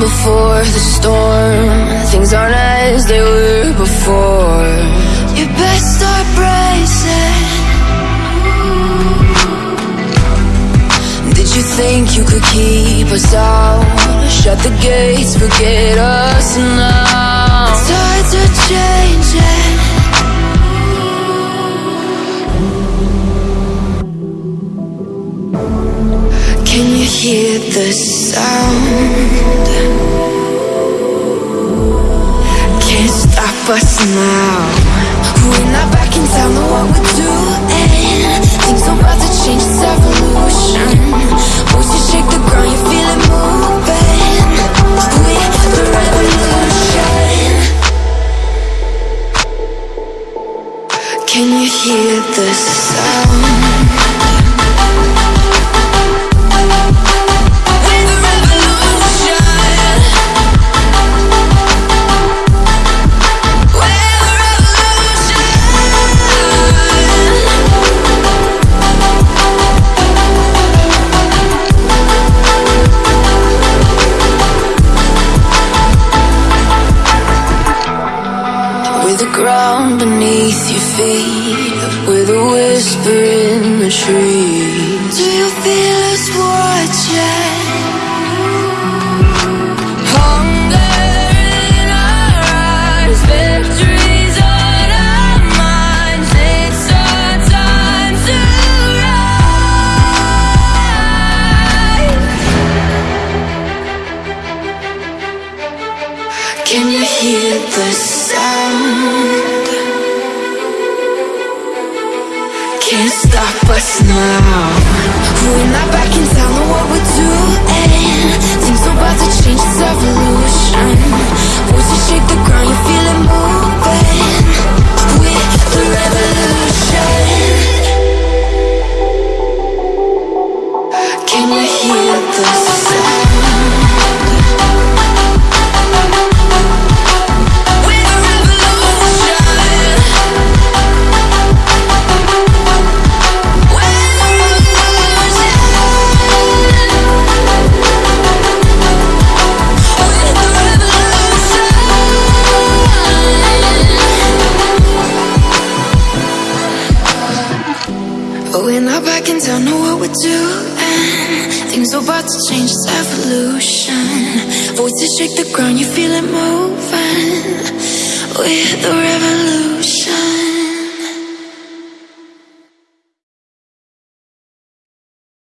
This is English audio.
before the storm. Things aren't as they were before. You best start bracing. Did you think you could keep us out? Shut the gates, forget us now. Tides are changing hear the sound? Can't stop us now. We're not back in town, know what we're doing. Things are about to change, it's evolution. Voices shake the ground, you feel it moving. We're the revolution. Can you hear the sound? Beneath your feet With a whisper in the trees Do you feel us watching? Can you hear the sound? Can't stop us now. We're not back in town, But we're not backing town. know what we're doing Things are about to change, it's evolution. Voices shake the ground, you feel it moving. We're the revolution.